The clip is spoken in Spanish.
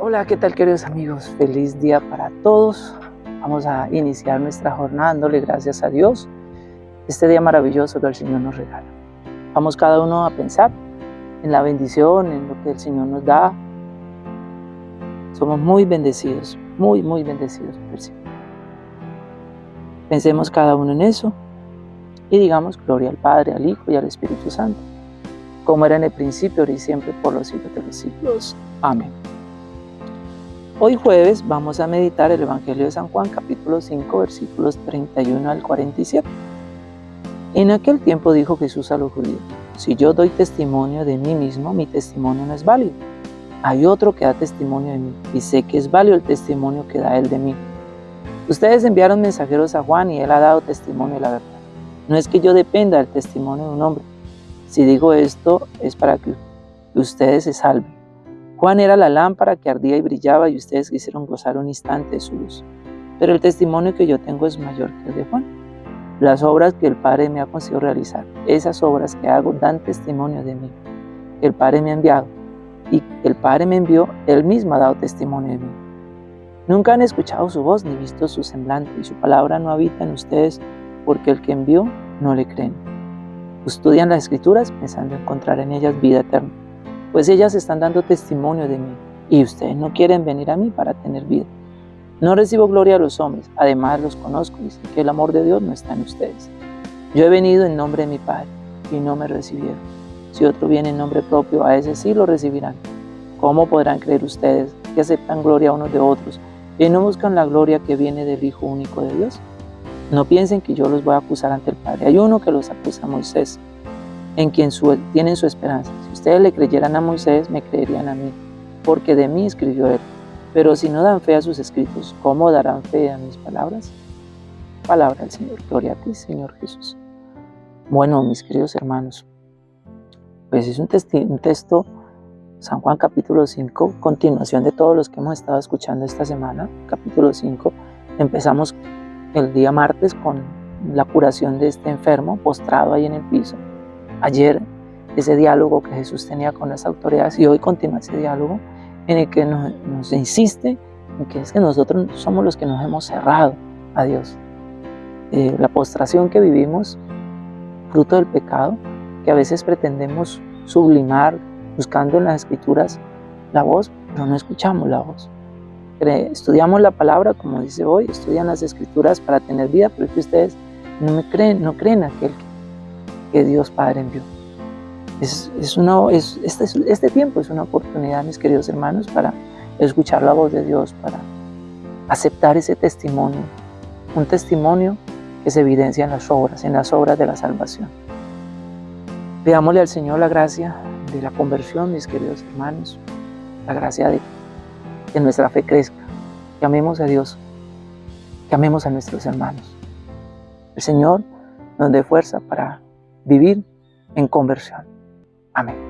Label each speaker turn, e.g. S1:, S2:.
S1: Hola, ¿qué tal queridos amigos? Feliz día para todos. Vamos a iniciar nuestra jornada dándole gracias a Dios. Este día maravilloso que el Señor nos regala. Vamos cada uno a pensar en la bendición, en lo que el Señor nos da. Somos muy bendecidos, muy, muy bendecidos por el Señor. Pensemos cada uno en eso y digamos gloria al Padre, al Hijo y al Espíritu Santo, como era en el principio, ahora y siempre, por los siglos de los siglos. Amén. Hoy jueves vamos a meditar el Evangelio de San Juan capítulo 5 versículos 31 al 47. En aquel tiempo dijo Jesús a los judíos, si yo doy testimonio de mí mismo, mi testimonio no es válido. Hay otro que da testimonio de mí y sé que es válido el testimonio que da él de mí. Ustedes enviaron mensajeros a Juan y él ha dado testimonio de la verdad. No es que yo dependa del testimonio de un hombre. Si digo esto es para que ustedes se salven. Juan era la lámpara que ardía y brillaba y ustedes quisieron gozar un instante de su luz. Pero el testimonio que yo tengo es mayor que el de Juan. Las obras que el Padre me ha conseguido realizar, esas obras que hago dan testimonio de mí. El Padre me ha enviado y el Padre me envió, Él mismo ha dado testimonio de mí. Nunca han escuchado su voz ni visto su semblante y su palabra no habita en ustedes porque el que envió no le creen. Estudian las escrituras pensando encontrar en ellas vida eterna pues ellas están dando testimonio de mí y ustedes no quieren venir a mí para tener vida. No recibo gloria a los hombres, además los conozco y sé que el amor de Dios no está en ustedes. Yo he venido en nombre de mi Padre y no me recibieron. Si otro viene en nombre propio, a ese sí lo recibirán. ¿Cómo podrán creer ustedes que aceptan gloria unos de otros y no buscan la gloria que viene del Hijo único de Dios? No piensen que yo los voy a acusar ante el Padre. Hay uno que los acusa Moisés, en quien tienen su esperanza. Ustedes le creyeran a Moisés, me creerían a mí, porque de mí escribió él. Pero si no dan fe a sus escritos, ¿cómo darán fe a mis palabras? Palabra del Señor. Gloria a ti, Señor Jesús. Bueno, mis queridos hermanos, pues es un, un texto, San Juan capítulo 5, continuación de todos los que hemos estado escuchando esta semana, capítulo 5. Empezamos el día martes con la curación de este enfermo postrado ahí en el piso ayer ese diálogo que Jesús tenía con las autoridades y hoy continúa ese diálogo en el que nos, insiste en que es que nosotros somos los que nos hemos cerrado a Dios. Eh, la postración que vivimos, fruto del pecado, que a veces pretendemos sublimar buscando en las escrituras la voz, pero no escuchamos la voz. Estudiamos la palabra, como dice hoy, estudian las escrituras para tener vida, pero es que ustedes no me creen, no creen aquel que que Dios Padre envió. Es, este, este tiempo es una oportunidad, mis queridos hermanos, para escuchar la voz de Dios, para aceptar ese testimonio, un testimonio que se evidencia en las obras, en las obras de la salvación. Pidámosle al Señor la gracia de la conversión, mis queridos hermanos, la gracia de que nuestra fe crezca, que amemos a Dios, que amemos a nuestros hermanos. El Señor nos dé fuerza para vivir en conversión. Amén.